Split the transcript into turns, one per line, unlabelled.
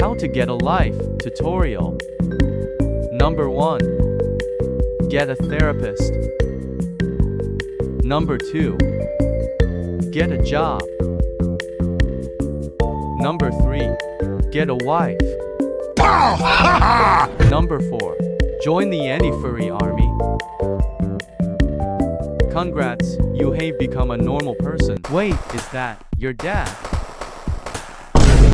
How to get a life tutorial. Number 1. Get a therapist. Number 2. Get a job. Number 3. Get a wife. Number 4. Join the anti-furry army. Congrats, you have become a normal person. Wait, is that your dad?